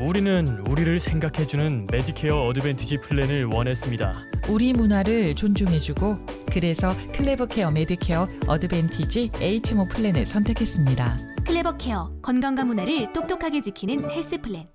우리는 우리를 생각해주는 Medicare Advantage 플랜을 원했습니다. 우리 문화를 존중해주고 그래서 Clever Care Medicare Advantage HMO 플랜을 선택했습니다. Clever Care 건강과 문화를 똑똑하게 지키는 Health Plan.